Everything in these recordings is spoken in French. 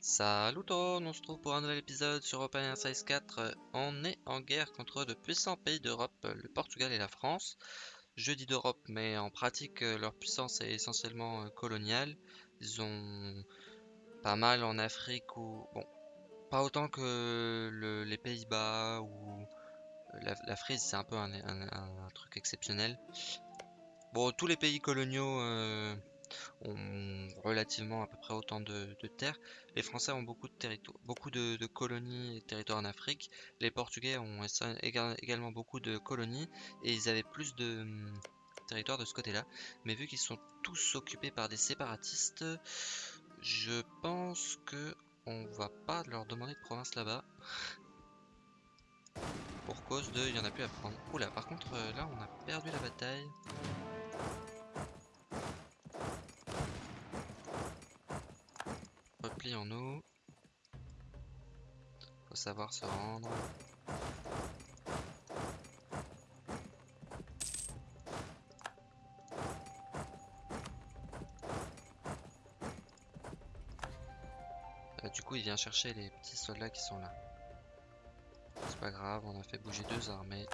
Salut tout on se trouve pour un nouvel épisode sur Open Size 4. On est en guerre contre de puissants pays d'Europe, le Portugal et la France. Je dis d'Europe, mais en pratique, leur puissance est essentiellement euh, coloniale. Ils ont pas mal en Afrique ou... Bon, pas autant que le- les Pays-Bas ou la, la Frise, c'est un peu un truc exceptionnel. Bon, tous les pays coloniaux euh, ont relativement à peu près autant de, terres. Les Français ont beaucoup de territoires, beaucoup de, colonies et territoires en Afrique. Les Portugais ont également beaucoup de colonies et ils avaient plus de hum, territoires de ce côté-là. Mais vu qu'ils sont tous occupés par des séparatistes, je pense que on va pas leur demander de province là-bas. Pour cause de, il y en a plus à prendre. Oula, par contre, euh, là, on a perdu la bataille. Replions-nous. Faut savoir se rendre. Euh, du coup, il vient chercher les petits soldats qui sont là. C'est pas grave, on a fait bouger deux armées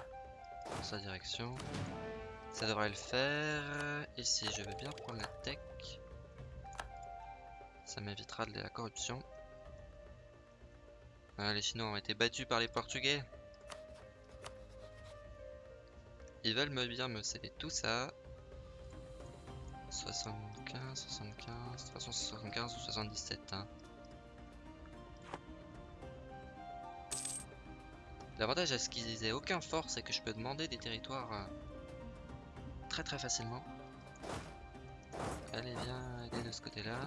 dans sa direction. Ça devrait le faire. Ici, je vais bien prendre la tech. Ça m'évitera de la corruption. Ah, les Chinois ont été battus par les Portugais. Ils veulent me bien me céder tout ça. 75, 75, de toute façon c'est 75 ou 77. Hein. L'avantage à ce qu'ils aient aucun fort, c'est que je peux demander des territoires euh, très très facilement. Allez, viens aider de ce côté-là.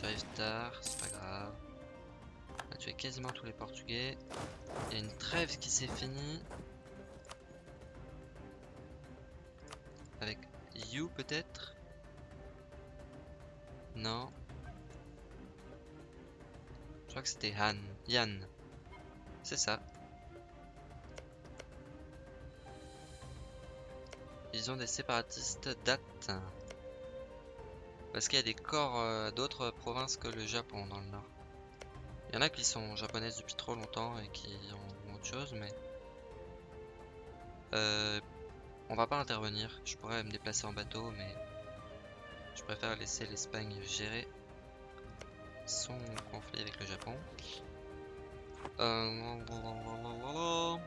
J'arrive tard, c'est pas grave. On a tué quasiment tous les Portugais. Il y a une trêve qui s'est finie. Avec You peut-être? Non. Je crois que c'était Han. Yann. C'est ça. Ils ont des séparatistes date. Parce qu'il y a des corps euh, d'autres provinces que le Japon dans le nord. Il y en a qui sont japonaises depuis trop longtemps et qui ont autre chose, mais... Euh, on va pas intervenir. Je pourrais me déplacer en bateau, mais... Je préfère laisser l'Espagne gérer son conflit avec le Japon. Euh... Moi,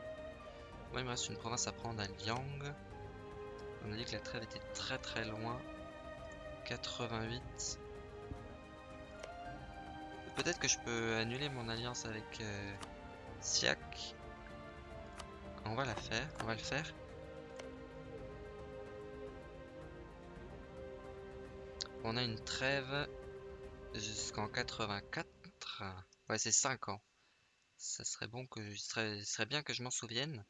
il me reste une province à prendre à Liang. On m'a dit que la trêve était très très loin. 88. Peut-être que je peux annuler mon alliance avec euh, Siak. On va la faire, on va le faire. On a une trêve jusqu'en 84. Ouais, c'est 5 ans. Ça serait bon que je serait, serait bien que je m'en souvienne.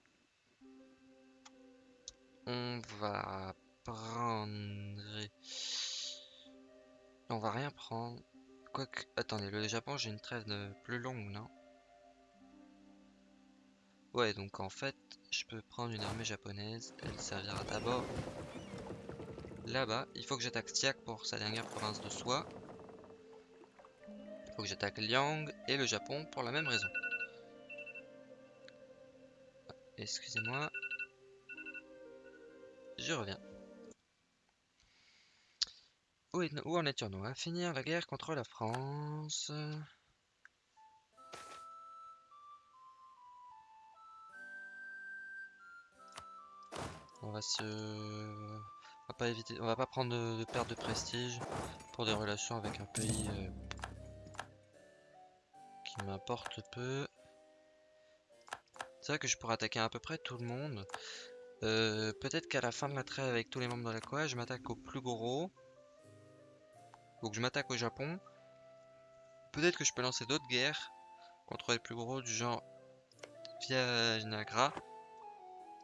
On va prendre. On va rien prendre. Quoique, attendez, le Japon, j'ai une trêve de plus longue, non? Ouais, donc en fait, je peux prendre une armée japonaise. Elle servira d'abord là-bas. Il faut que j'attaque Siak pour sa dernière province de soi. Il faut que j'attaque Liang et le Japon pour la même raison. Excusez-moi. Je reviens. Où, en étions-nous À finir la guerre contre la France. On va se... On va pas éviter... On va pas prendre de, perte de prestige pour des relations avec un pays euh, qui m'importe peu. C'est vrai que je pourrais attaquer à peu près tout le monde. Euh, Peut-être qu'à la fin de la trêve avec tous les membres de la COA, je m'attaque au plus gros. Donc je m'attaque au Japon. Peut-être que je peux lancer d'autres guerres contre les plus gros du genre Viagra.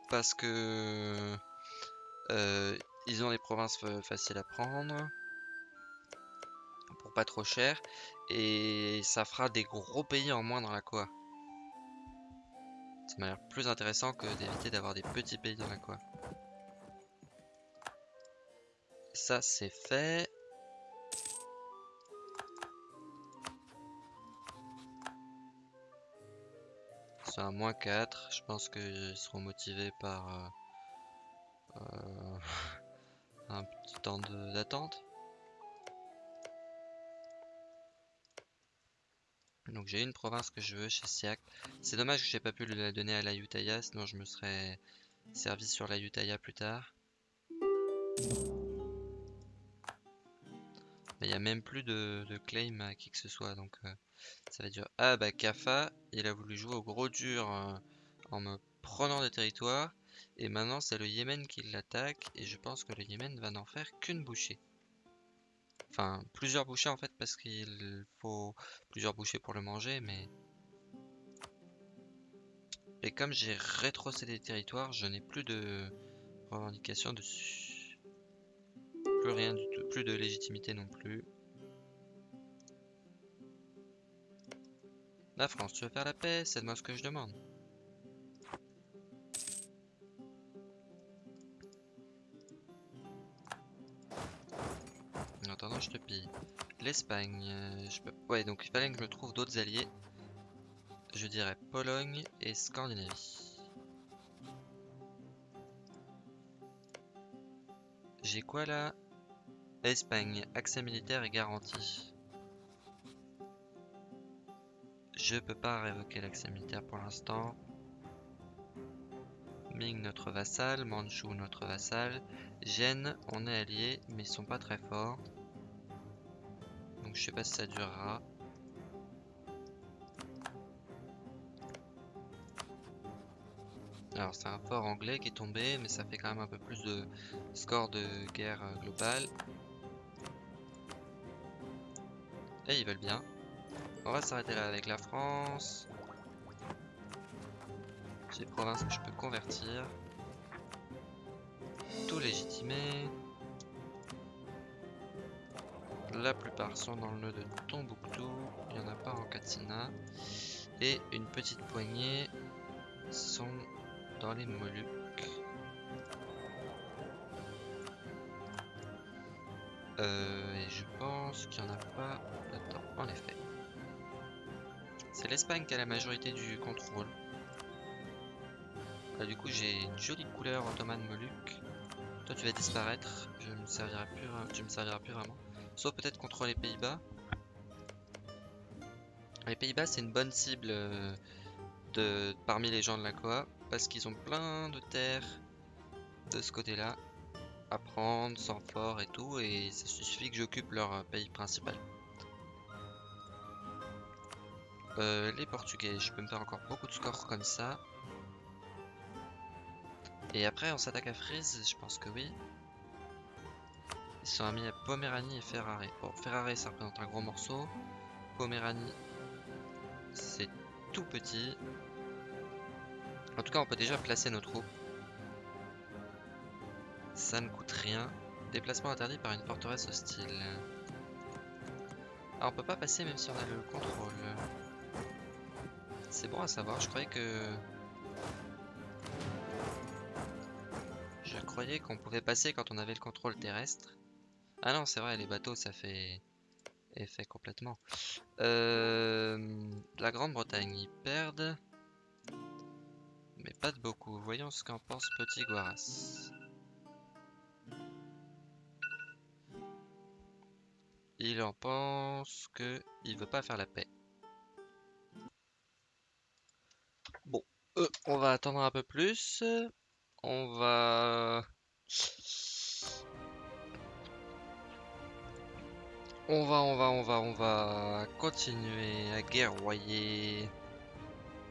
Parce que euh, ils ont des provinces fa- faciles à prendre. Pour pas trop cher. Et ça fera des gros pays en moins dans la COA. Ça m'a l'air plus intéressant que d'éviter d'avoir des petits pays dans la COA. Ça c'est fait. C'est un moins 4. Je pense qu'ils seront motivés par euh, euh, un petit temps d'attente. Donc j'ai une province que je veux chez Siak. C'est dommage que j'ai pas pu la donner à la Utaya, sinon je me serais servi sur la Utaya plus tard. Il n'y a même plus de, claim à qui que ce soit, donc euh, ça va dur. Ah bah Kafa, il a voulu jouer au gros dur euh, en me prenant des territoires. Et maintenant c'est le Yémen qui l'attaque, et je pense que le Yémen va n'en faire qu'une bouchée. Enfin, plusieurs bouchées en fait, parce qu'il faut plusieurs bouchées pour le manger, mais... Et comme j'ai rétrocédé des territoires, je n'ai plus de revendication dessus. Plus rien du tout, plus de légitimité non plus. La France, tu veux faire la paix? C'est de moi ce que je demande. attendant, je te pille. L'Espagne, euh, je peux... Ouais, donc il fallait que je me trouve d'autres alliés. Je dirais Pologne et Scandinavie. J'ai quoi là? Espagne, accès militaire est garanti. Je peux pas révoquer l'accès militaire pour l'instant. Ming notre vassal, Manchu notre vassal. Gênes, on est alliés, mais ils sont pas très forts je sais pas si ça durera. Alors c'est un fort anglais qui est tombé, mais ça fait quand même un peu plus de score de guerre euh, globale. Et ils veulent bien. On va s'arrêter là avec la France. J'ai provinces que je peux convertir. Tout légitimer. La plupart sont dans le nœud de Tombouctou, il n'y en a pas en Katsina. Et une petite poignée sont dans les Moluques. Euh, pense qu'il n'y en a pas là-dedans, en effet. C'est l'Espagne qui a la majorité du contrôle. Ah, du coup, j'ai une jolie couleur ottomane Moluque. Toi, tu vas disparaître. Je me servirai plus, tu me serviras plus vraiment. Sauf peut-être contre les Pays-Bas. Les Pays-Bas, c'est une bonne cible euh, de, parmi les gens de la Coa. Parce qu'ils ont plein de terres de ce côté-là. À prendre, sans fort et tout. Et ça suffit que j'occupe leur pays principal. Euh, les Portugais, je peux me faire encore beaucoup de scores comme ça. Et après, on s'attaque à Frise, je pense que oui. Ils sont amis à Poméranie et Ferrari. Bon, Ferrari, ça représente un gros morceau. Poméranie, c'est tout petit. En tout cas, on peut déjà placer nos troupes. Ça ne coûte rien. Déplacement interdit par une forteresse hostile. Alors, on peut pas passer même si on a le contrôle. C'est bon à savoir. Je croyais que... Je croyais qu'on pouvait passer quand on avait le contrôle terrestre. Ah non, c'est vrai, les bateaux, ça fait effet complètement. Euh, la Grande-Bretagne, ils perdent. Mais pas de beaucoup. Voyons ce qu'en pense Petit Guaras. Il en pense que il veut pas faire la paix. Bon, euh, on va attendre un peu plus. On va On va, on va, on va, on va continuer à guerroyer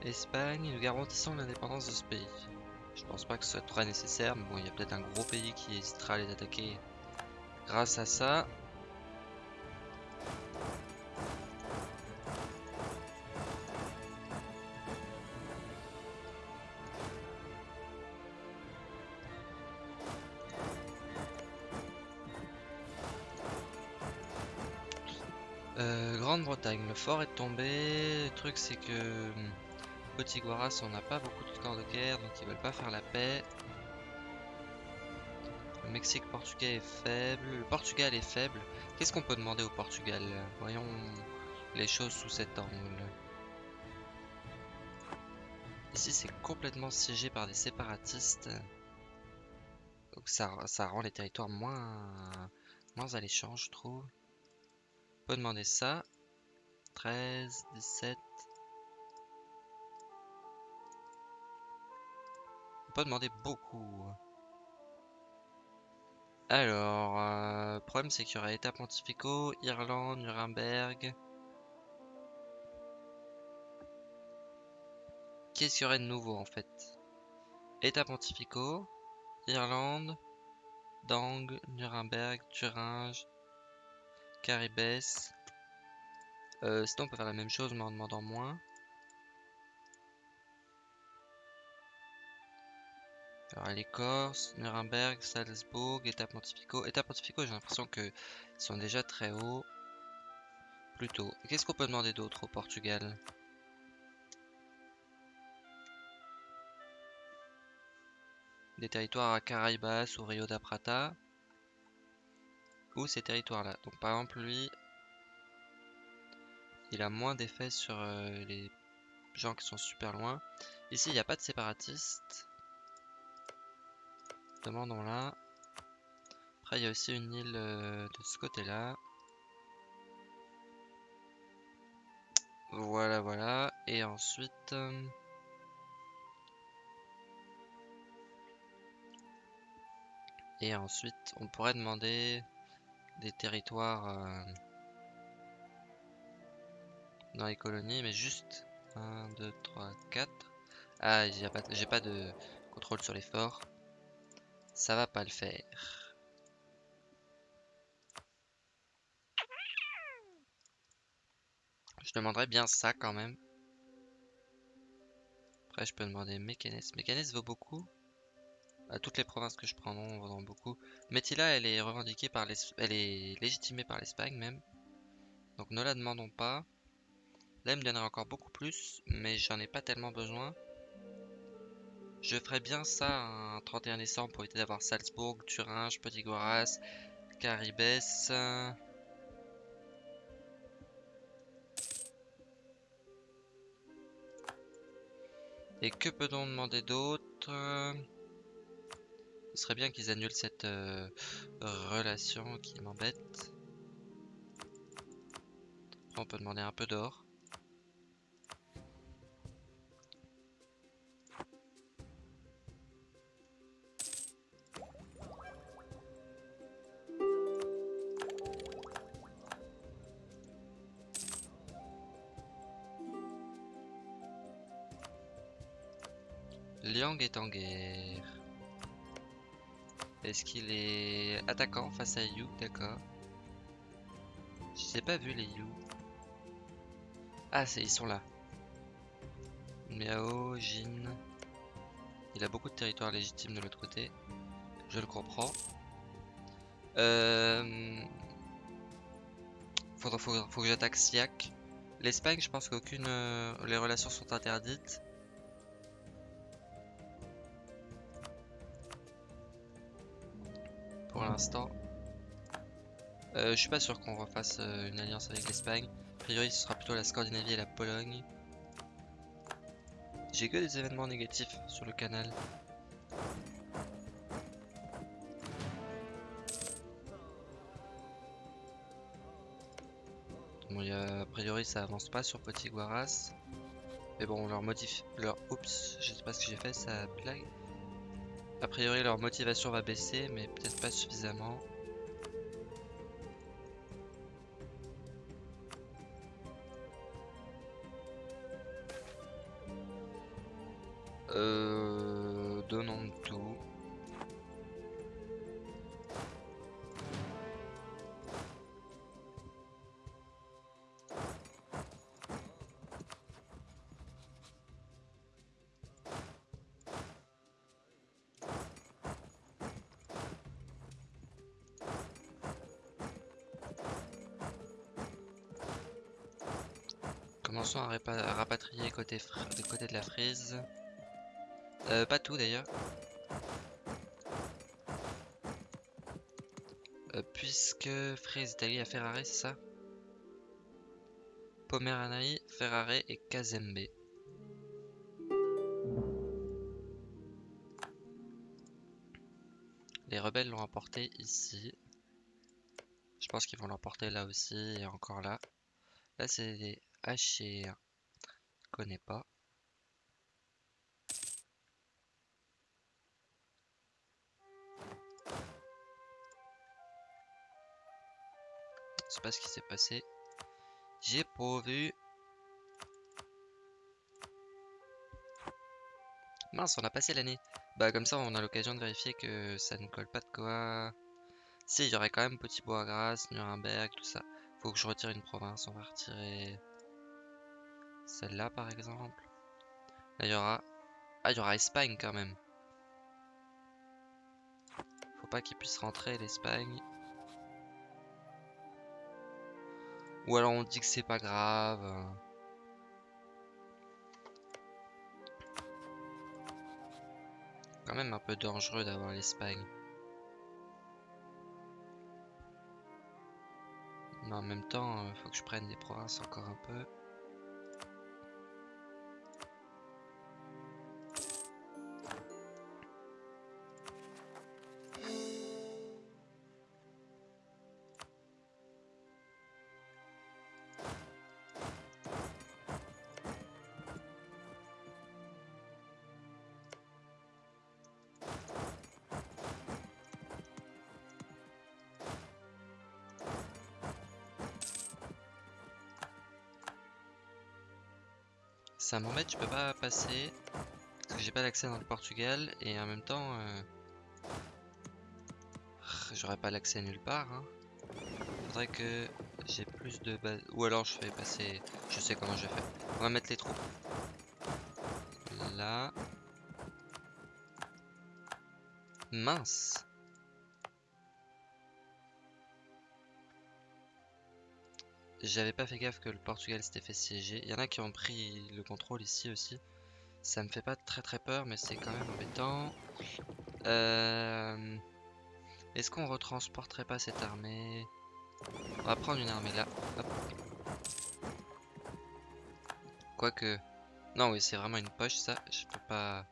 Espagne, nous garantissons l'indépendance de ce pays. Je pense pas que ce soit très nécessaire, mais bon, il y a peut-être un gros pays qui hésitera à les attaquer grâce à ça. Grande-Bretagne, le fort est tombé. Le truc c'est que hum, Petit Guaras on n'a pas beaucoup de corps de guerre donc ils veulent pas faire la paix. Le Mexique portugais est faible. Le Portugal est faible. Qu'est-ce qu'on peut demander au Portugal? Voyons les choses sous cet angle. Ici, c'est complètement siégé par des séparatistes. Donc ça, ça rend les territoires moins, moins alléchants, je trouve. On peut demander ça. 13, 17. On peut demander beaucoup. Alors, euh, problème c'est qu'il y aura États pontificaux, Irlande, Nuremberg. Qu'est-ce qu'il y aurait de nouveau en fait? États pontificaux, Irlande, Dang, Nuremberg, Thuringe, Caribès. Euh, sinon on peut faire la même chose mais en demandant moins. Alors les Corses, Nuremberg, Salzbourg, États pontificaux. États pontificaux, j'ai l'impression qu'ils sont déjà très hauts. Plutôt. Qu'est-ce qu'on peut demander d'autre au Portugal? Des territoires à Caraïbas ou Rio da Prata. Ou ces territoires-là? Donc par exemple, lui, il a moins d'effet sur euh, les gens qui sont super loin. Ici, il n'y a pas de séparatistes. Demandons là. Après, il y a aussi une île euh, de ce côté-là. Voilà, voilà. Et ensuite... Euh, et ensuite, on pourrait demander des territoires euh, dans les colonies, mais juste 1, 2, 3, 4. Ah, j'ai pas, pas de contrôle sur les forts. Ça va pas le faire. Je demanderais bien ça quand même. Après, je peux demander Mécanis. Mécanis vaut beaucoup. À toutes les provinces que je prends, non, vaut beaucoup. Métila, elle est revendiquée par. Elle est légitimée par l'Espagne même. Donc ne la demandons pas. Là, elle me donnerait encore beaucoup plus, mais j'en ai pas tellement besoin. Je ferais bien ça un 31 décembre pour éviter d'avoir Salzbourg, Thuringe, Petit Goras, Caribès. Et que peut-on demander d'autre? Ce serait bien qu'ils annulent cette euh, relation qui m'embête. On peut demander un peu d'or. Est en guerre. Est-ce qu'il est attaquant face à Yu? D'accord. Je pas vu les Yu. Ah, ils sont là. Miao, Jin. Il a beaucoup de territoires légitimes de l'autre côté. Je le comprends. Euh... Faut, faut, que j'attaque Siak. L'Espagne, je pense qu'aucune... Euh, les relations sont interdites. Pour l'instant. Euh, je suis pas sûr qu'on refasse euh, une alliance avec l'Espagne. A priori, ce sera plutôt la Scandinavie et la Pologne. J'ai que des événements négatifs sur le canal. Bon, y a, a priori, ça avance pas sur Petit Guaras. Mais bon, leur motif, leur, oups, je sais pas ce que j'ai fait, ça blague. A priori leur motivation va baisser mais peut-être pas suffisamment. Euh, côté, de côté de la frise. Euh, pas tout d'ailleurs. Euh, puisque Frise Italie à Ferrare, c'est ça? Pomeranaï, Ferrare et Kazembe. Les rebelles l'ont emporté ici. Je pense qu'ils vont l'emporter là aussi et encore là. Là, c'est des Achéens. Connais pas. Je sais pas ce qui s'est passé. J'ai pas vu. Mince, on a passé l'année. Bah comme ça, on a l'occasion de vérifier que ça ne colle pas de quoi. Si, il y aurait quand même Petit Bois Grasse, Nuremberg, tout ça. Faut que je retire une province. On va retirer celle-là par exemple. Là, il y aura... Ah, il y aura Espagne quand même. Faut pas qu'il puisse rentrer l'Espagne. Ou alors on dit que c'est pas grave. Quand même un peu dangereux d'avoir l'Espagne. Mais en même temps, euh, faut que je prenne des provinces encore un peu. Je peux pas passer. Parce que j'ai pas d'accès dans le Portugal. Et en même temps... Euh... J'aurais pas l'accès nulle part. Hein. Faudrait que j'ai plus de base. Ou alors je fais passer... Je sais comment je vais faire. On va mettre les troupes. Là. Mince. J'avais pas fait gaffe que le Portugal s'était fait siéger. Il y en a qui ont pris le contrôle ici aussi. Ça me fait pas très très peur, mais c'est quand même embêtant. Euh... Est-ce qu'on retransporterait pas cette armée? On va prendre une armée là. Quoique... Non, oui, c'est vraiment une poche ça. Je peux pas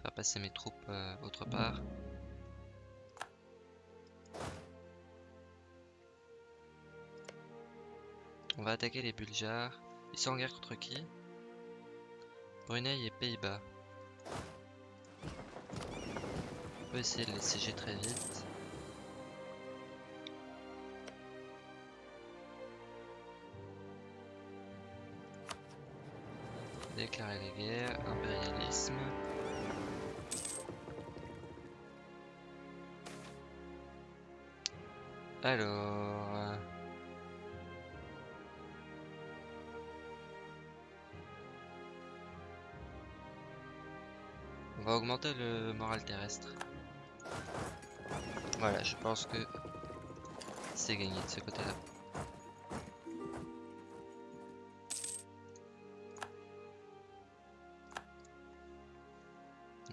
faire passer mes troupes euh, autre part. On va attaquer les Bulgares. Ils sont en guerre contre qui? Brunei et Pays-Bas. On peut essayer de les siéger très vite. Déclarer les guerres, impérialisme. Alors... va augmenter le moral terrestre. Voilà, je pense que c'est gagné de ce côté-là.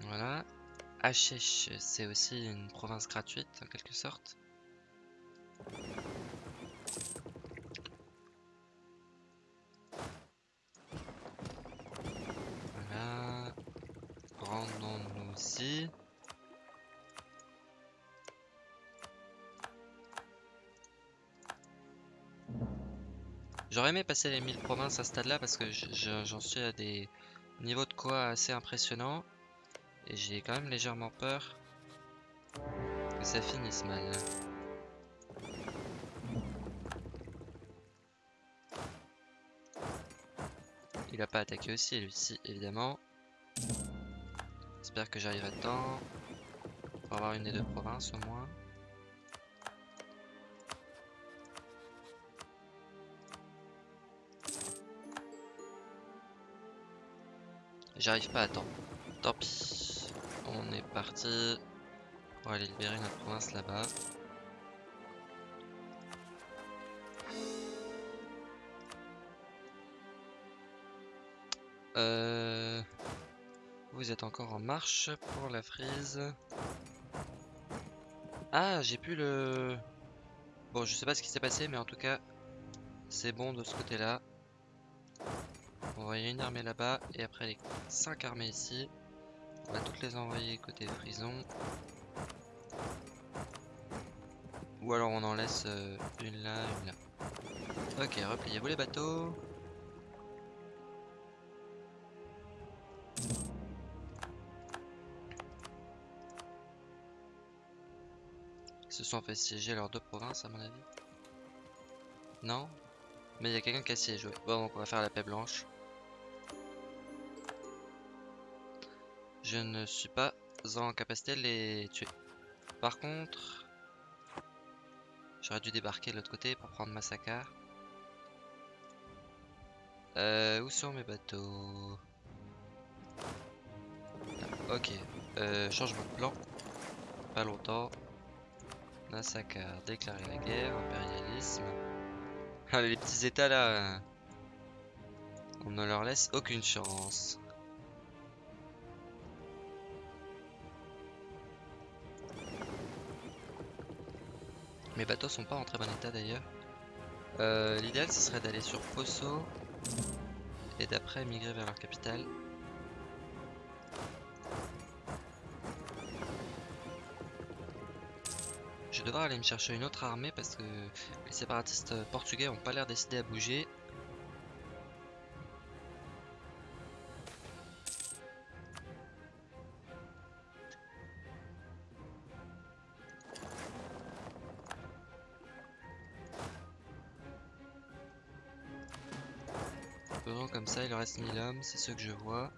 Voilà. Hachech, c'est aussi une province gratuite en quelque sorte. Passer les 1000 provinces à ce stade là parce que j'en suis à des niveaux de quoi assez impressionnants. Et j'ai quand même légèrement peur que ça finisse mal. Il a pas attaqué aussi, lui-ci, évidemment. J'espère que j'arrive à temps pour avoir une des deux provinces au moins. J'arrive pas à temps. Tant pis. On est parti pour aller libérer notre province là-bas. Euh... Vous êtes encore en marche pour la frise. Ah, j'ai pu le... Bon, je sais pas ce qui s'est passé, mais en tout cas, c'est bon de ce côté-là. On va envoyer une armée là-bas, et après les 5 armées ici. On va toutes les envoyer côté frison. Ou alors on en laisse euh, une là, une là. Ok, repliez-vous les bateaux. Ils se sont fait siéger leurs deux provinces à mon avis. Non? Mais il y a quelqu'un qui a siégé. Bon, donc on va faire la paix blanche. Je ne suis pas en capacité de les tuer. Par contre, j'aurais dû débarquer de l'autre côté pour prendre Massacre. Euh, où sont mes bateaux? Ah, Ok, euh, changement de plan. Pas longtemps. Massacre, déclarer la guerre, impérialisme. Ah, les petits états là, on ne leur laisse aucune chance. Mes bateaux sont pas en très bon état d'ailleurs. Euh, l'idéal ce serait d'aller sur Poso et d'après migrer vers leur capitale. Je vais devoir aller me chercher une autre armée parce que les séparatistes portugais ont pas l'air décidés à bouger. C'est ce que je vois.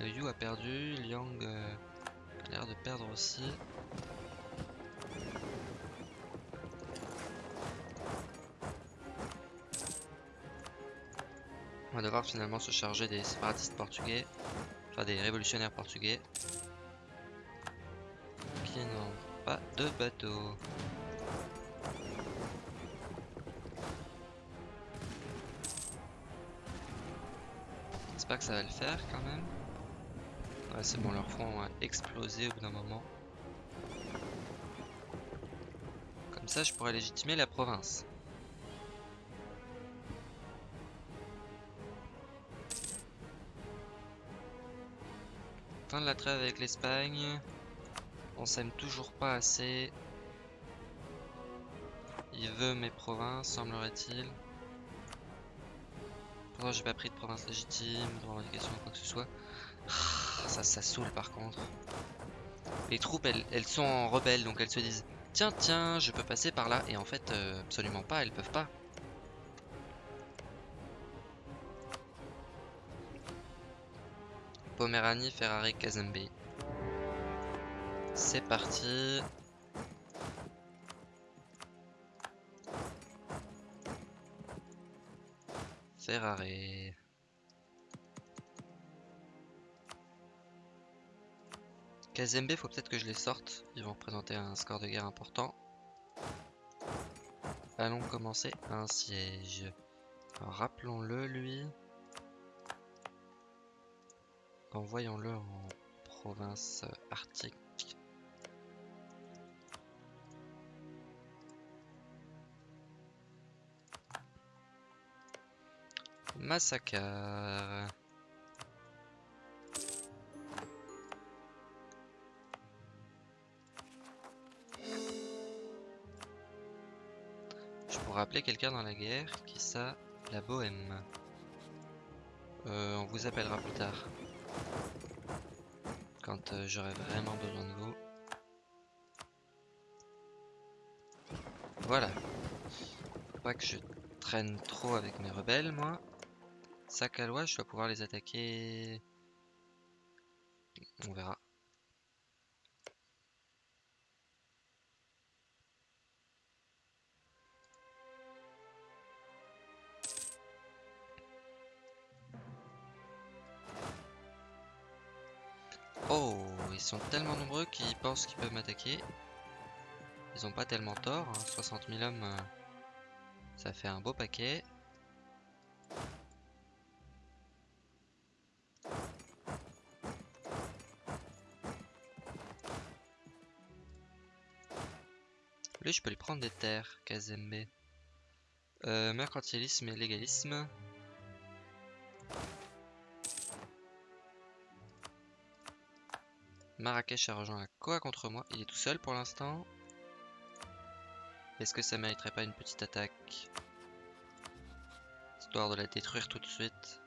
Yu a perdu, Liang euh, a l'air de perdre aussi. On va devoir finalement se charger des séparatistes portugais, enfin des révolutionnaires portugais, qui n'ont pas de bateau. Que ça va le faire quand même. Ouais, c'est bon, leur front a explosé au bout d'un moment. Comme ça, je pourrais légitimer la province. Fin de la trêve avec l'Espagne. On s'aime toujours pas assez. Il veut mes provinces, semblerait-il j'ai pas pris de province légitime, de revendication ou quoi que ce soit. Ah, ça, ça saoule par contre. Les troupes, elles, elles sont en rebelles, donc elles se disent Tiens, tiens, je peux passer par là. Et en fait, euh, absolument pas, elles peuvent pas. Poméranie, Ferrari, Kazembe. C'est parti. Ferrari. Kazembe, faut peut-être que je les sorte. Ils vont représenter un score de guerre important. Allons commencer un siège. Rappelons-le, lui. Envoyons-le en province arctique. Massacre. Je pourrais appeler quelqu'un dans la guerre. Qui ça La bohème. Euh, on vous appellera plus tard. Quand euh, j'aurai vraiment besoin de vous. Voilà. Pas que je traîne trop avec mes rebelles, moi. Sakalois, je dois pouvoir les attaquer. On verra. Oh, ils sont tellement nombreux qu'ils pensent qu'ils peuvent m'attaquer. Ils ont pas tellement tort, 60 hein. 000 hommes, euh, ça fait un beau paquet. Je peux lui prendre des terres, Kazembe. Euh, mercantilisme et légalisme. Marrakech a rejoint la Koa contre moi. Il est tout seul pour l'instant. Est-ce que ça mériterait pas une petite attaque? Histoire de la détruire tout de suite.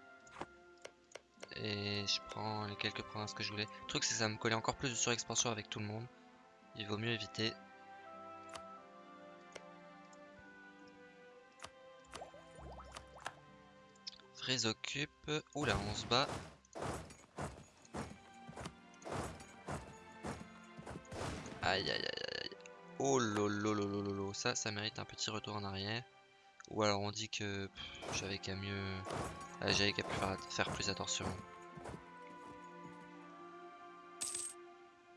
Et je prends les quelques provinces que je voulais. Le truc c'est que ça me collait encore plus de surexpansion avec tout le monde. Il vaut mieux éviter. Frise occupe. Oula, on se bat. Aïe aïe aïe aïe. Oh lolo Ça, ça mérite un petit retour en arrière. Ou alors on dit que j'avais qu'à mieux... Ah, j'avais qu'à faire, plus attention.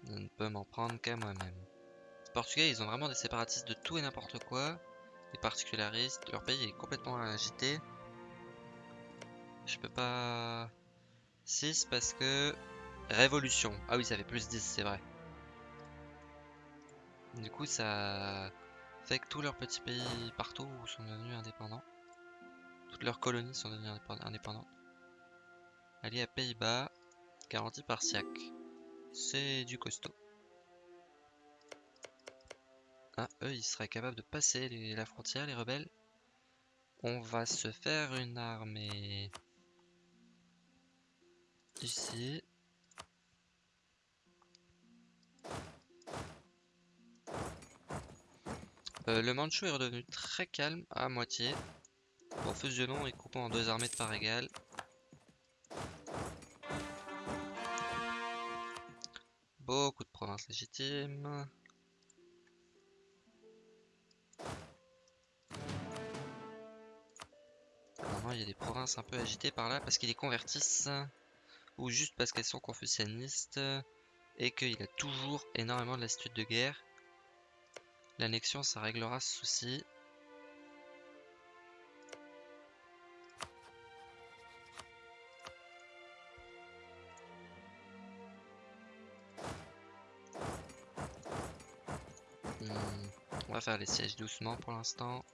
Je ne peux m'en prendre qu'à moi-même. Les Portugais, ils ont vraiment des séparatistes de tout et n'importe quoi. Des particularistes. Leur pays est complètement agité. Je peux pas... 6 parce que... Révolution. Ah oui, ça fait plus 10, c'est vrai. Du coup, ça fait que tous leurs petits pays partout sont devenus indépendants. Toutes leurs colonies sont devenues indépendantes. Allié à Pays-Bas, garantie par SIAC. C'est du costaud. Ah, eux, ils seraient capables de passer la frontière, les rebelles? On va se faire une armée ici. Euh, le Manchou est redevenu très calme à moitié. En fusionnant et coupant en deux armées de part égale. Beaucoup de provinces légitimes. Normalement, il y a des provinces un peu agitées par là parce qu'ils les convertissent. Ou juste parce qu'elles sont confucianistes. Et qu'il a toujours énormément de lassitude de guerre. L'annexion, ça réglera ce souci. Hmm, on va faire les sièges doucement pour l'instant.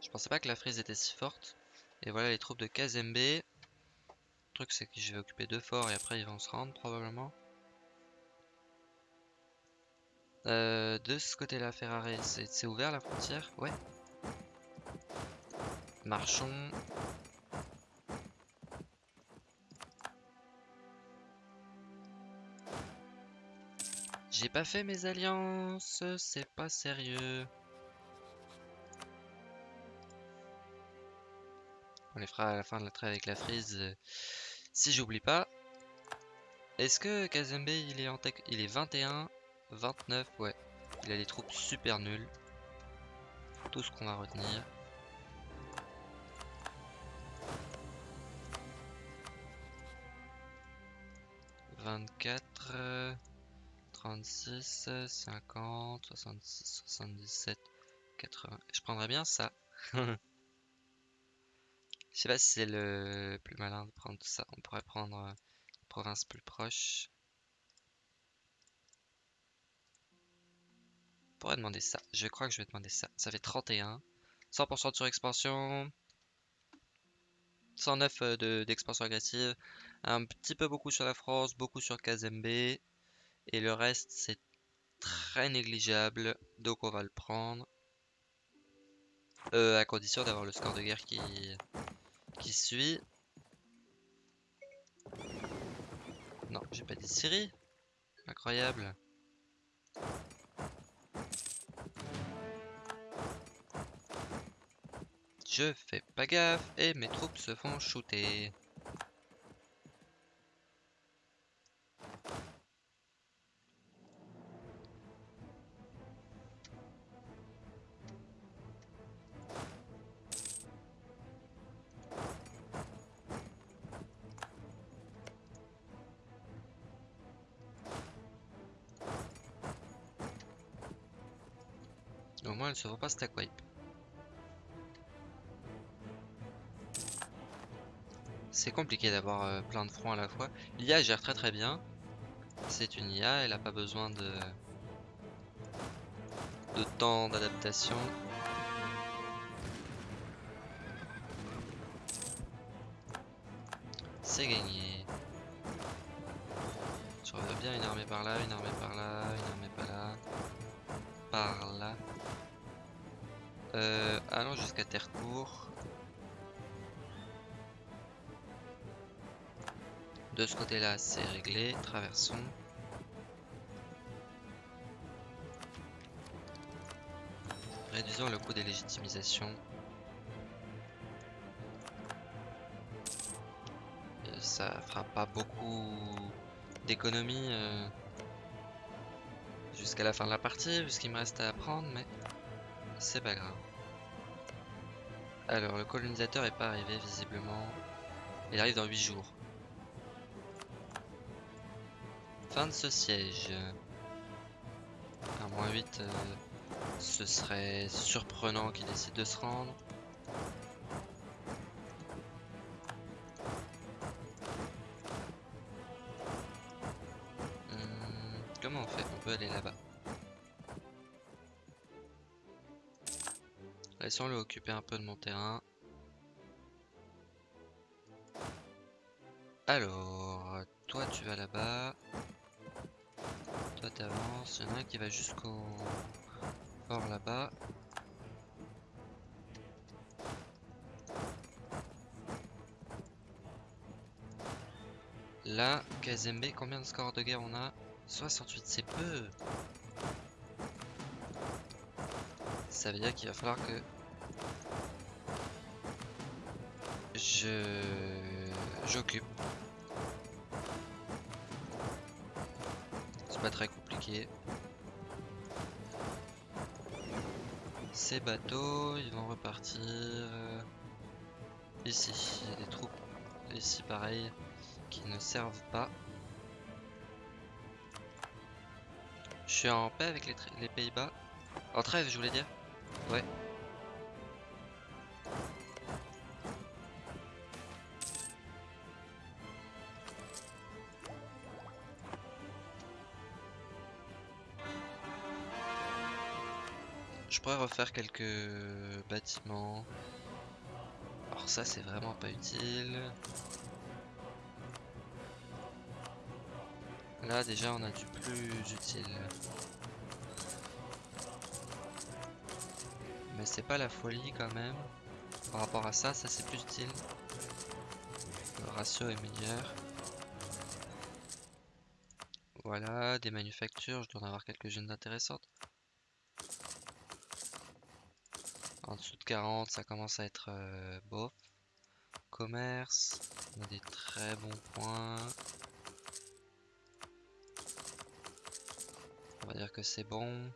Je pensais pas que la frise était si forte. Et voilà les troupes de Kazembe. Le truc c'est que je vais occuper deux forts et après ils vont se rendre probablement. Euh, de ce côté-là, Ferrari, c'est ouvert la frontière? Ouais. Marchons. J'ai pas fait mes alliances, c'est pas sérieux. On les fera à la fin de la trêve avec la frise. Euh, si j'oublie pas. Est-ce que Kazembe il est en tech Il est 21 29, ouais. Il a des troupes super nulles. Tout ce qu'on va retenir. Vingt-quatre, trente-six, cinquante, soixante-six, soixante-dix-sept, quatre-vingts. Je prendrais bien ça. Je sais pas si c'est le plus malin de prendre tout ça. On pourrait prendre une province plus proche. pourrais demander ça. Je crois que je vais demander ça. Ça fait 31. 100% de surexpansion. 109 euh, d'expansion agressive. Un petit peu beaucoup sur la France, beaucoup sur Kazembe. Et le reste, c'est très négligeable. Donc on va le prendre. Euh, à condition d'avoir le score de guerre qui, qui suit. Non, j'ai pas dit Syrie. Incroyable. Je fais pas gaffe et mes troupes se font shooter. Se voit pas stack wipe. C'est compliqué d'avoir euh, plein de fronts à la fois. L'IA gère très très bien. C'est une IA, elle n'a pas besoin de, de temps d'adaptation. c'est gagné. Je reviens bien une armée par là, une armée par là, une armée par là. Par là. Euh, allons jusqu'à Terrecourt. De ce côté-là, c'est réglé. Traversons. Réduisons le coût des légitimisations. Euh, ça fera pas beaucoup d'économies euh, jusqu'à la fin de la partie, vu ce qu'il me reste à apprendre, mais c'est pas grave. Alors, le colonisateur est pas arrivé visiblement. Il arrive dans 8 jours. Fin de ce siège. À moins 8, euh, ce serait surprenant qu'il décide de se rendre. Laissons-le occuper un peu de mon terrain. Alors, toi tu vas là-bas. Toi t'avances. Il y en a un qui va jusqu'au port là-bas. Là, Kazembe, combien de scores de guerre on a? 68, c'est peu. Ça veut dire qu'il va falloir que je j'occupe. C'est pas très compliqué. Ces bateaux, ils vont repartir euh, ici. Il y a des troupes ici pareil qui ne servent pas. Je suis en paix avec les, les Pays-Bas. En trêve, je voulais dire. Ouais. Je pourrais refaire quelques bâtiments. Alors ça c'est vraiment pas utile. Là déjà on a du plus utile. Mais c'est pas la folie quand même. Par rapport à ça, ça c'est plus utile. Le ratio est meilleur. Voilà, des manufactures, je dois en avoir quelques-unes intéressantes. En dessous de 40, ça commence à être euh, bof. Commerce, on a des très bons points. On va dire que c'est bon.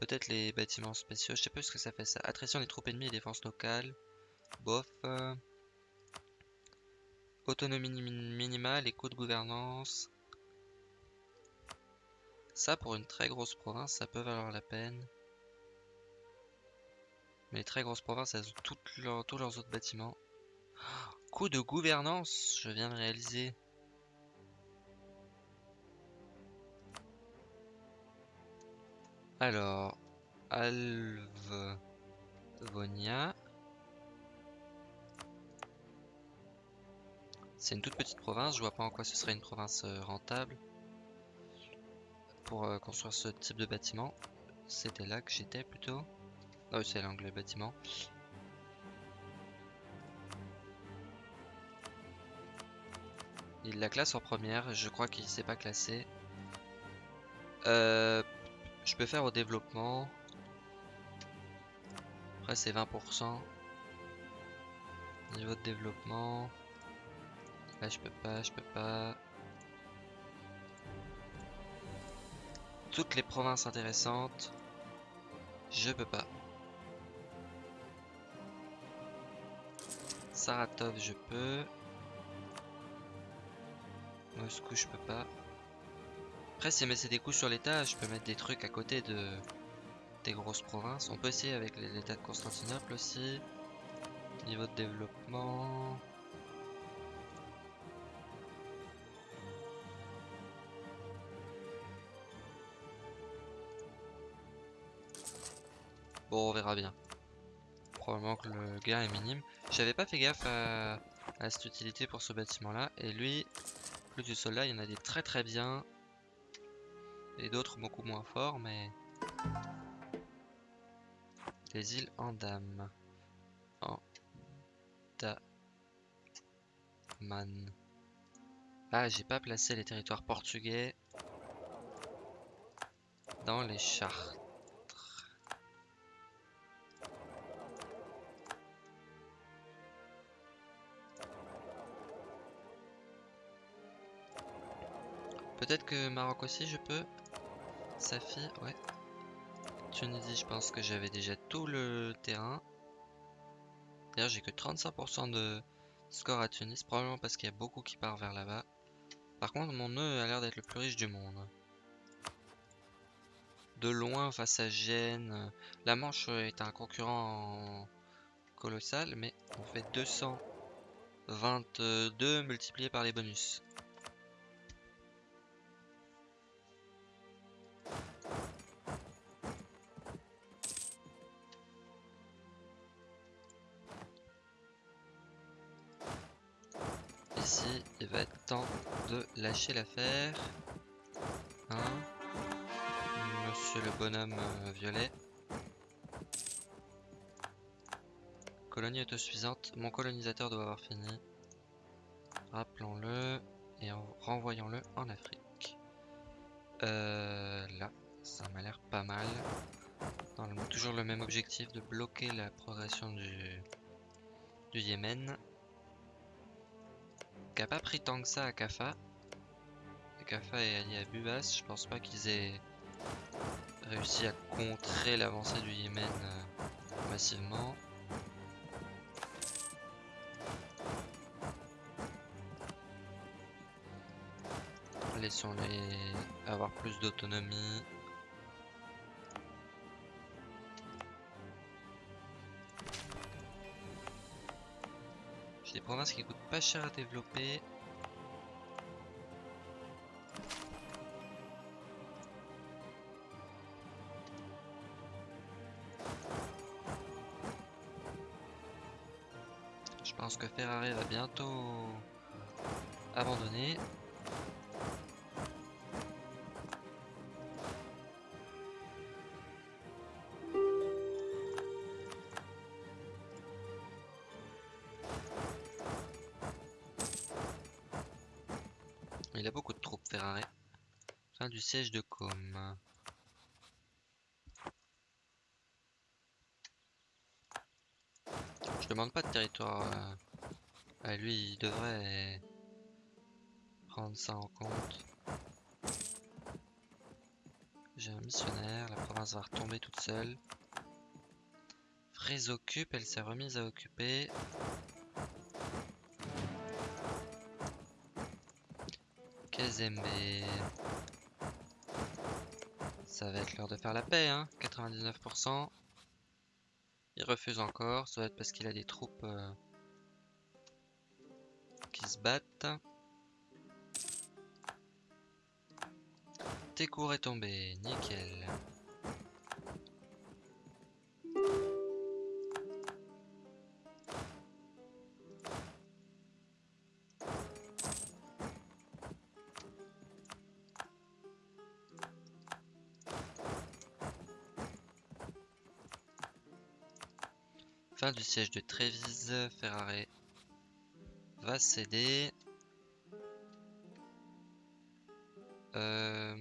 Peut-être les bâtiments spéciaux, je sais pas ce que ça fait ça. Attrition des troupes ennemies et défense locale. Bof. Autonomie minimale et coût de gouvernance. Ça, pour une très grosse province, ça peut valoir la peine. Les très grosses provinces, elles ont tous leurs autres bâtiments. Coup de gouvernance, je viens de réaliser. Alors, Alvonia. C'est une toute petite province, je vois pas en quoi ce serait une province euh, rentable pour euh, construire ce type de bâtiment. C'était là que j'étais plutôt. Ah oui, c'est l'anglais bâtiment. Il la classe en première, je crois qu'il s'est pas classé. Euh, je peux faire au développement. Après c'est 20%. Niveau de développement. Là je peux pas, je peux pas. Toutes les provinces intéressantes. Je peux pas. Saratov, je peux. Moscou, je peux pas. Après, si c'est des coups sur l'état, je peux mettre des trucs à côté de des grosses provinces. On peut essayer avec l'état de Constantinople aussi. Niveau de développement. Bon, on verra bien probablement que le gain est minime. J'avais pas fait gaffe à cette utilité pour ce bâtiment là. Et lui, plus du soldat, il y en a des très très bien. Et d'autres beaucoup moins forts, mais... Les îles Andam. Man. Ah, j'ai pas placé les territoires portugais dans les chartes. Peut-être que Maroc aussi je peux. Safi, ouais. Tunisie, je pense que j'avais déjà tout le terrain. D'ailleurs, j'ai que 35% de score à Tunis, probablement parce qu'il y a beaucoup qui part vers là-bas. Par contre, mon nœud a l'air d'être le plus riche du monde. De loin face à Gênes. La Manche est un concurrent colossal, mais on fait 222 multiplié par les bonus. De lâcher l'affaire. Hein? Monsieur le bonhomme euh, violet. Colonie autosuffisante. Mon colonisateur doit avoir fini. Rappelons-le et renvoyons-le en Afrique. Euh, là, ça m'a l'air pas mal. toujours le même objectif de bloquer la progression du, du Yémen qui a pas pris tant que ça à Kafa. Kafa est allié à Bubas, je pense pas qu'ils aient réussi à contrer l'avancée du Yémen euh, massivement. Laissons-les avoir plus d'autonomie. Provinces qui coûtent pas cher à développer. Siège de Com. Je demande pas de territoire euh, à lui, il devrait prendre ça en compte. J'ai un missionnaire, la province va retomber toute seule. Frise occupe, elle s'est remise à occuper. Ça va être l'heure de faire la paix, hein 99%. Il refuse encore, ça va être parce qu'il a des troupes euh, qui se battent. Técour est tombé, nickel. Du siège de Trévise, Ferrari va céder. Euh...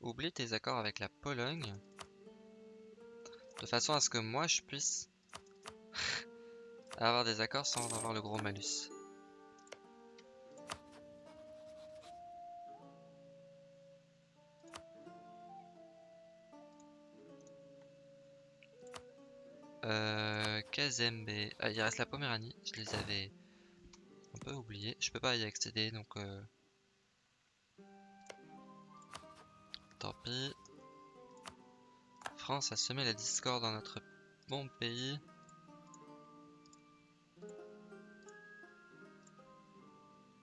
Oublie tes accords avec la Pologne. De façon à ce que moi je puisse avoir des accords sans avoir le gros malus. Kazembe. Ah, il reste la Poméranie. Je les avais un peu oubliés. Je peux pas y accéder donc. Euh... Tant pis. France a semé la discorde dans notre bon pays.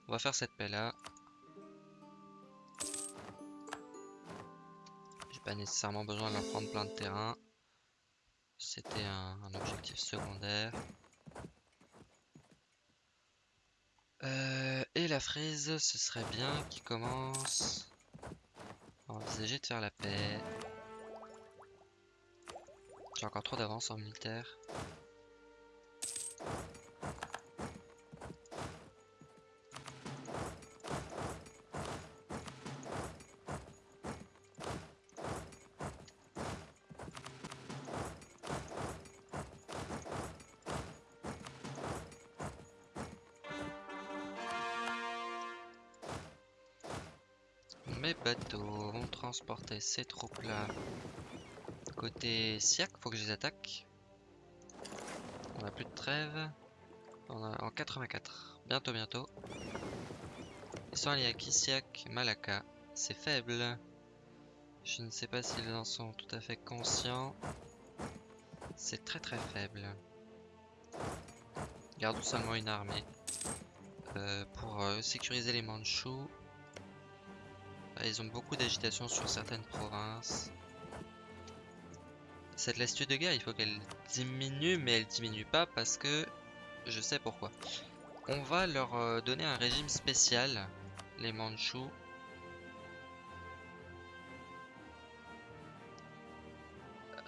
On va faire cette paix là. J'ai pas nécessairement besoin de leur prendre plein de terrain c'était un, objectif secondaire. Euh, et la frise, ce serait bien qu'il commence à envisager de faire la paix. J'ai encore trop d'avance en militaire. Bateaux vont transporter ces troupes-là côté Siak. Faut que je les attaque. On a plus de trêve. On a en 84. Bientôt, bientôt. Ils sont alliés à Siak, Malaka. C'est faible. Je ne sais pas s'ils en sont tout à fait conscients. C'est très très faible. Gardons seulement une armée. Euh, pour euh, sécuriser les Mandchous. Ah, ils ont beaucoup d'agitation sur certaines provinces. Cette lassitude de guerre, il faut qu'elle diminue, mais elle diminue pas parce que je sais pourquoi. On va leur euh, donner un régime spécial, les Mandchous.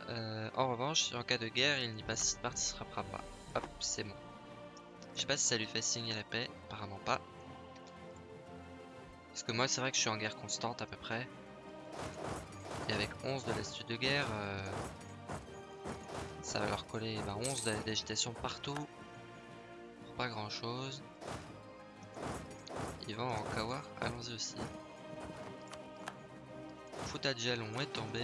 Euh, en revanche, en cas de guerre, il n'y participera pas. Hop, c'est bon. Je sais pas si ça lui fait signer la paix, apparemment pas. Que moi, c'est vrai que je suis en guerre constante à peu près. Et avec 11 de l'astuce de guerre, euh, ça va leur coller 11 ben, d'agitation partout. Pour pas grand chose. Ils vont en Kawar, allons-y aussi. Jalon est tombé.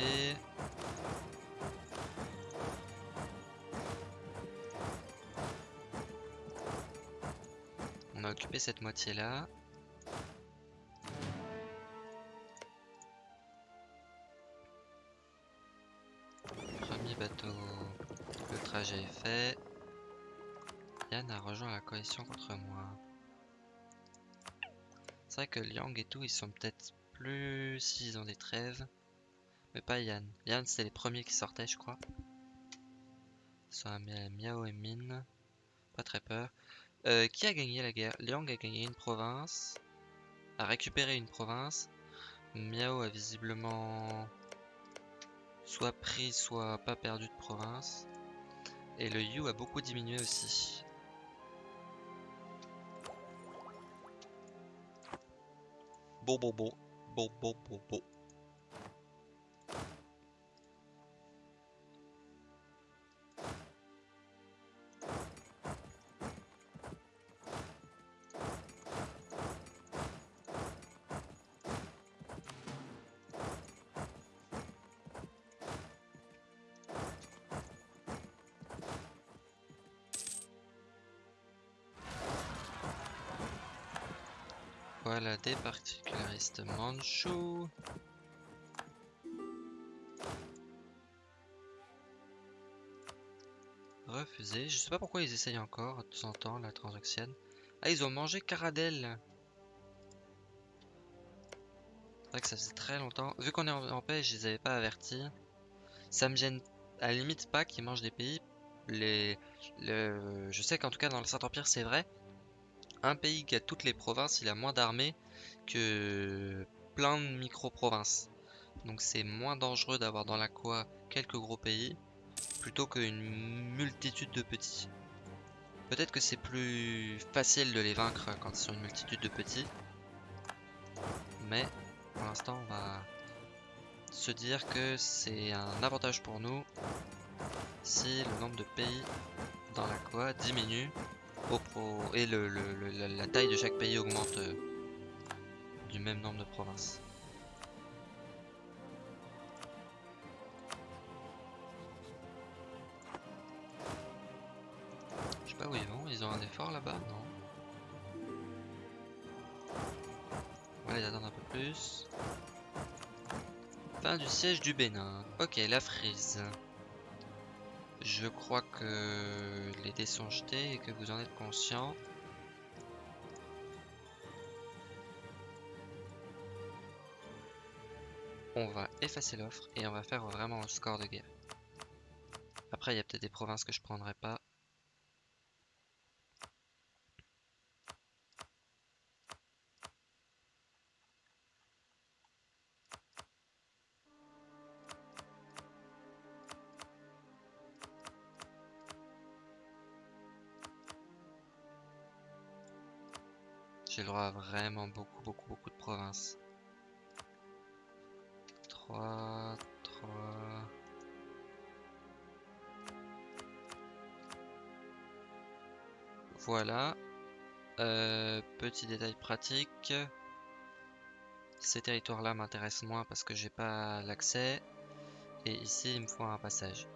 On a occupé cette moitié là. J'ai fait. Yann a rejoint la coalition contre moi. C'est vrai que Liang et tout, ils sont peut-être plus s'ils ont des trêves. Mais pas Yann. Yann, c'est les premiers qui sortaient, je crois. Ça Miao et Min. Pas très peur. Euh, qui a gagné la guerre? Liang a gagné une province. A récupéré une province. Miao a visiblement soit pris, soit pas perdu de province. Et le Yu a beaucoup diminué aussi. Bon, bon, bon. Bon, bon, bon, bon. Des particularistes. Refusé. Je sais pas pourquoi ils essayent encore de temps en temps la transaction. Ah, ils ont mangé Caradel. C'est vrai que ça faisait très longtemps. Vu qu'on est en, paix, je les avais pas avertis. Ça me gêne à la limite pas qu'ils mangent des pays. Les, le, je sais qu'en tout cas dans le Saint-Empire c'est vrai un pays qui a toutes les provinces, il a moins d'armées que plein de micro-provinces. Donc c'est moins dangereux d'avoir dans la quoi quelques gros pays plutôt qu'une multitude de petits. Peut-être que c'est plus facile de les vaincre quand ils sont une multitude de petits. Mais pour l'instant on va se dire que c'est un avantage pour nous si le nombre de pays dans la quoi diminue et le, la, taille de chaque pays augmente euh, du même nombre de provinces. Je sais pas où ils vont, ils ont un effort là-bas, non? On va les attendre un peu plus. Fin du siège du Bénin. Ok, la frise. Je crois que les dés sont jetés et que vous en êtes conscient. On va effacer l'offre et on va faire vraiment un score de guerre. Après, il y a peut-être des provinces que je prendrai pas. Voilà. Euh, petit détail pratique. Ces territoires-là m'intéressent moins parce que j'ai pas l'accès. Et ici, il me faut un passage.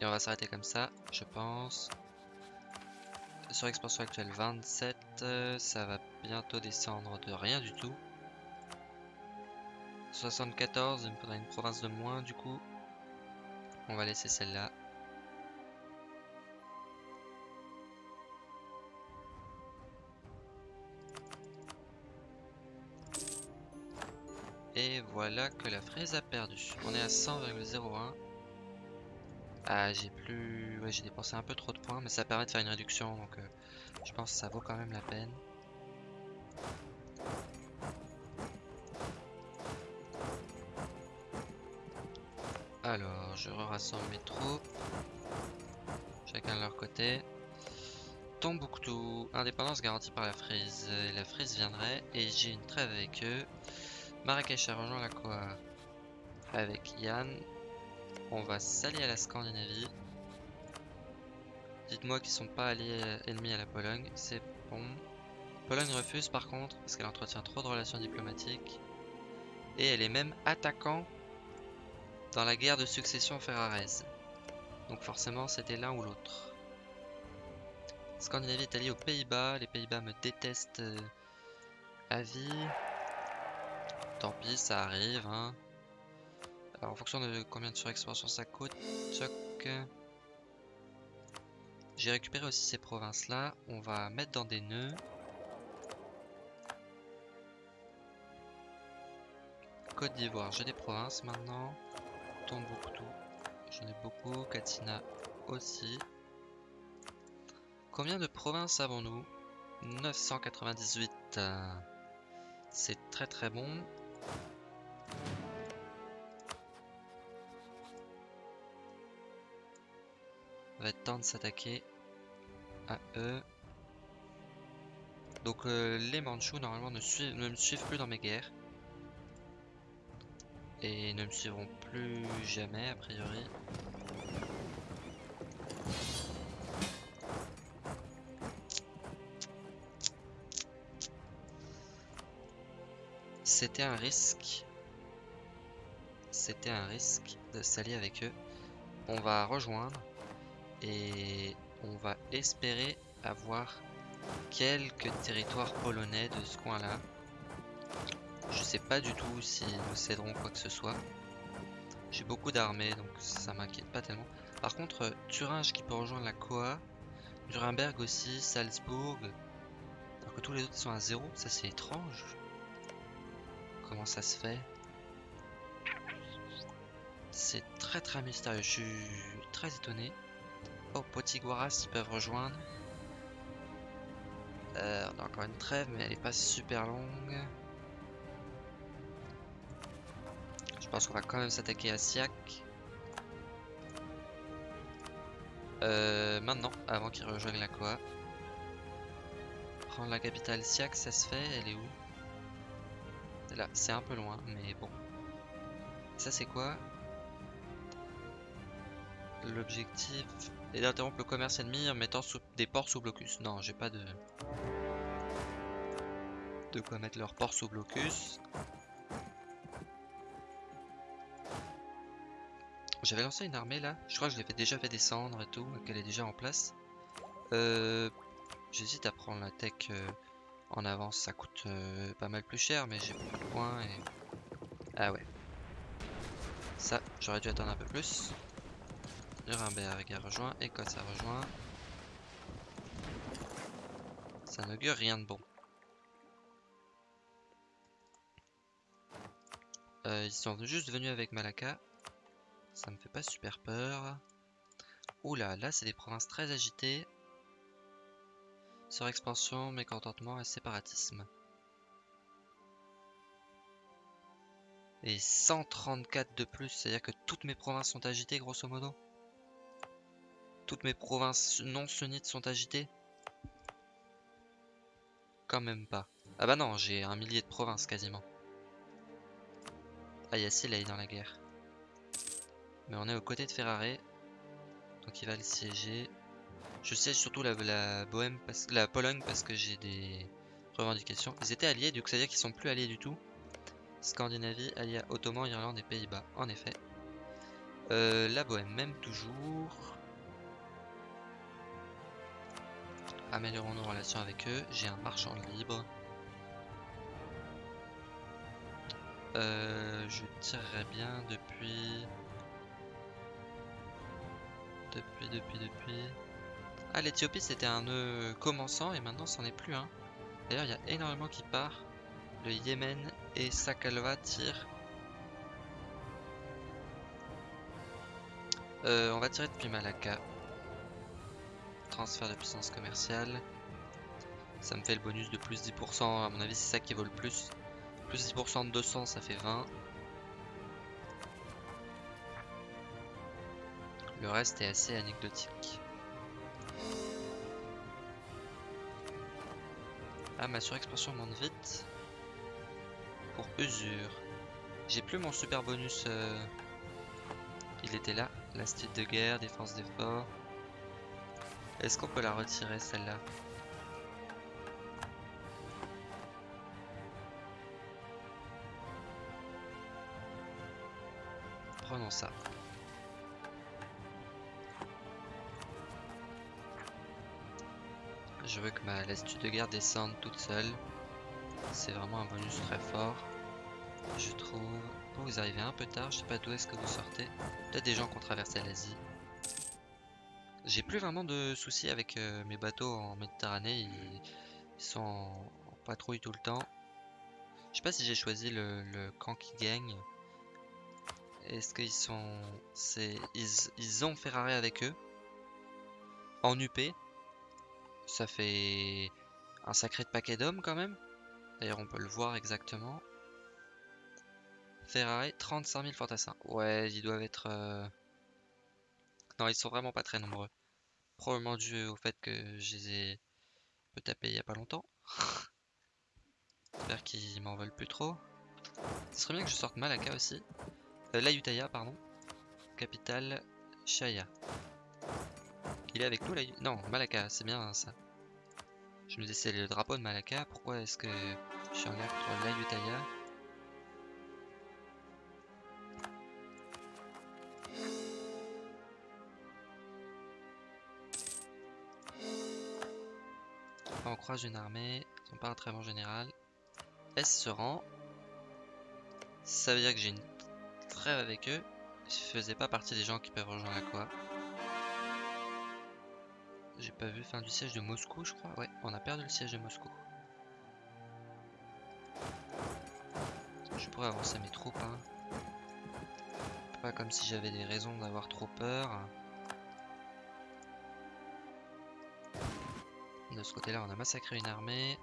Et on va s'arrêter comme ça, je pense. Sur expansion actuelle 27, euh, ça va bientôt descendre de rien du tout. 74, il me faudra une province de moins du coup. On va laisser celle-là. Et voilà que la fraise a perdu. On est à 100,01. Ah, j'ai plus... Ouais, j'ai dépensé un peu trop de points, mais ça permet de faire une réduction, donc euh, je pense que ça vaut quand même la peine. Alors, je rassemble mes troupes. Chacun de leur côté. Tombouctou, indépendance garantie par la frise. la frise viendrait et j'ai une trêve avec eux. Marrakech a rejoint la Coa avec Yann. On va s'allier à la Scandinavie. Dites-moi qu'ils sont pas alliés euh, ennemis à la Pologne, c'est bon. Pologne refuse par contre parce qu'elle entretient trop de relations diplomatiques. Et elle est même attaquant dans la guerre de succession ferrarese. Donc forcément c'était l'un ou l'autre. Scandinavie est alliée aux Pays-Bas. Les Pays-Bas me détestent euh, à vie. Tant pis, ça arrive. Hein. Alors, en fonction de combien de surexpansion ça coûte, J'ai récupéré aussi ces provinces-là. On va mettre dans des nœuds. Côte d'Ivoire, j'ai des provinces maintenant. Tombouctou, j'en ai beaucoup. Katina aussi. Combien de provinces avons-nous? 998. C'est très très bon. va être temps de s'attaquer à eux. Donc euh, les Manchus normalement ne, ne me suivent plus dans mes guerres. Et ne me suivront plus jamais a priori. C'était un risque. C'était un risque de s'allier avec eux. On va rejoindre. Et on va espérer avoir quelques territoires polonais de ce coin là. Je sais pas du tout si nous céderons quoi que ce soit. J'ai beaucoup d'armées donc ça m'inquiète pas tellement. Par contre, Thuringe qui peut rejoindre la Coa, Nuremberg aussi, Salzbourg, alors que tous les autres sont à zéro, ça c'est étrange. Comment ça se fait? C'est très très mystérieux, je suis très étonné. Oh, Potiguaras, ils peuvent rejoindre. Euh, on a encore une trêve, mais elle est pas super longue. Pense qu'on va quand même s'attaquer à Siak. Euh, maintenant, avant qu'il rejoigne la Koa. Prendre la capitale Siak, ça se fait. Elle est où? Là, c'est un peu loin, mais bon. Ça, c'est quoi? L'objectif est d'interrompre le commerce ennemi en mettant des ports sous blocus. Non, j'ai pas de... De quoi mettre leurs ports sous blocus. J'avais lancé une armée là. Je crois que je l'avais déjà fait descendre et tout, qu'elle est déjà en place. Euh, J'hésite à prendre la tech euh, en avance. Ça coûte euh, pas mal plus cher, mais j'ai beaucoup de points et... Ah ouais. Ça, j'aurais dû attendre un peu plus. Nuremberg a rejoint, Écosse a rejoint. Ça n'augure rien de bon. Ils sont juste venus avec Malacca. Ça me fait pas super peur. Oula, là c'est des provinces très agitées. Surexpansion, mécontentement et séparatisme. Et 134 de plus, c'est-à-dire que toutes mes provinces sont agitées grosso modo Toutes mes provinces non sunnites sont agitées Quand même pas. Ah bah non, j'ai un millier de provinces quasiment. Ah, est dans la guerre. Mais on est aux côtés de Ferrare. Donc il va le siéger. Je siège surtout la, la, Pologne parce que j'ai des revendications. Ils étaient alliés, du coup ça veut dire qu'ils sont plus alliés du tout. Scandinavie, alliés Ottoman, Irlande et Pays-Bas, en effet. Euh, la Bohème, même toujours. Améliorons nos relations avec eux. J'ai un marchand libre. Euh, je tirerais bien depuis... Depuis, depuis, depuis... Ah, l'Ethiopie c'était un nœud commençant et maintenant c'en est plus un. D'ailleurs, il y a énormément qui part. Le Yémen et Sakalva tirent. Euh, on va tirer depuis Malacca. Transfert de puissance commerciale. Ça me fait le bonus de plus 10%. À mon avis, c'est ça qui vaut le plus. Plus 10% de 200, ça fait 20. Le reste est assez anecdotique. Ah, ma surexpansion monte vite. Pour usure. J'ai plus mon super bonus. Euh, il était là. L'astuce de guerre, défense d'effort. Est-ce qu'on peut la retirer celle-là? Ma lassitude de guerre descende toute seule. C'est vraiment un bonus très fort. Je trouve... vous arrivez un peu tard, je sais pas d'où est-ce que vous sortez. Peut-être des gens qui ont traversé l'Asie. J'ai plus vraiment de soucis avec euh, mes bateaux en Méditerranée. Ils, sont en, patrouille tout le temps. Je sais pas si j'ai choisi le, camp qui gagne. Est-ce qu'ils sont... c'est ils, ils ont Ferrari avec eux? En UP. Ça fait un sacré paquet d'hommes quand même. D'ailleurs on peut le voir exactement. Ferrari, 35 000 fantassins. Ouais, ils doivent être... Euh, non, ils sont vraiment pas très nombreux. Probablement dû au fait que je les ai peu tapés il y a pas longtemps. J'espère qu'ils m'en veulent plus trop. Ce serait bien que je sorte Malaka aussi. Euh, L'Ayutthaya, pardon. Capitale, Shaya. Est avec nous, Non, Malaka, c'est bien ça. Je me disais, c'est le drapeau de Malaka. Pourquoi est-ce que je suis en guerre contre l'Ayutthaya On croise une armée, ils sont pas un très bon général. S se rend. Ça veut dire que j'ai une trêve avec eux. Je faisais pas partie des gens qui peuvent rejoindre la quoi. J'ai pas vu fin du siège de Moscou, je crois. Ouais, on a perdu le siège de Moscou. Je pourrais avancer mes troupes. Hein. Pas comme si j'avais des raisons d'avoir trop peur. De ce côté-là, on a massacré une armée.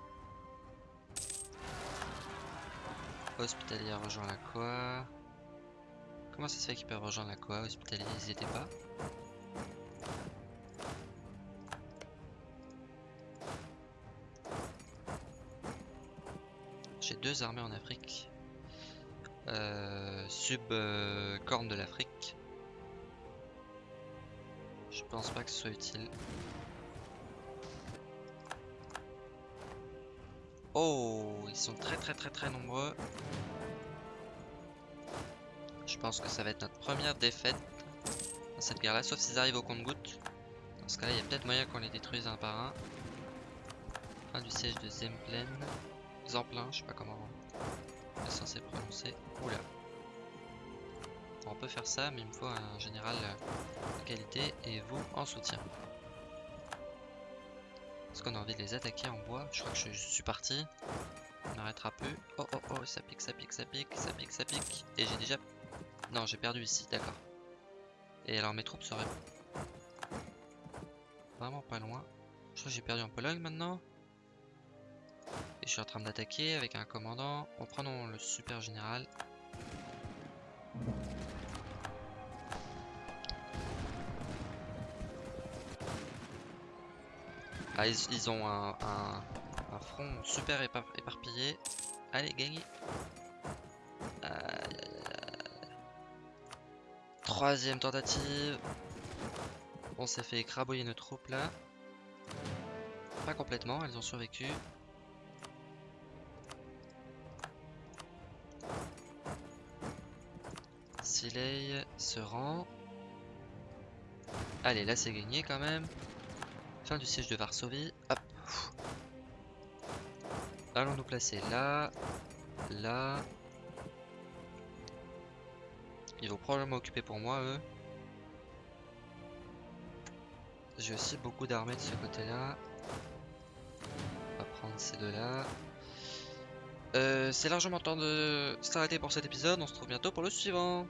Hospitalier rejoint la quoi Comment ça se fait qu'ils peuvent rejoindre la quoi Hospitalier, ils étaient pas? Deux armées en Afrique. Euh, sub-corne de l'Afrique. Je pense pas que ce soit utile. Oh, ils sont très très très très nombreux. Je pense que ça va être notre première défaite dans cette guerre là, sauf s'ils arrivent au compte-goutte. Dans ce cas là, il y a peut-être moyen qu'on les détruise un par un. Fin du siège de Zemplen. Zemplin, je sais pas comment on est censé prononcer. Oula. on peut faire ça, mais il me faut un général de qualité et vous en soutien. Est-ce qu'on a envie de les attaquer en bois Je crois que je, suis parti. On n'arrêtera plus. Oh oh oh, ça pique, ça pique, ça pique, ça pique, ça pique. Et j'ai déjà... Non, j'ai perdu ici, d'accord. Et alors mes troupes seraient... Vraiment pas loin. Je crois que j'ai perdu en Pologne maintenant. Je suis en train d'attaquer avec un commandant. Bon, prenons le super général. Ah, ils, ont un, front super épar- éparpillé. Allez, gagnez. Troisième tentative. On s'est fait écrabouiller nos troupes là. Pas complètement, elles ont survécu. Se rend. Allez, là c'est gagné quand même. Fin du siège de Varsovie. Hop. Allons nous placer là. Là. Ils vont probablement occuper pour moi, eux. J'ai aussi beaucoup d'armées de ce côté-là. On va prendre ces deux-là. Euh, c'est largement temps de s'arrêter pour cet épisode. On se retrouve bientôt pour le suivant.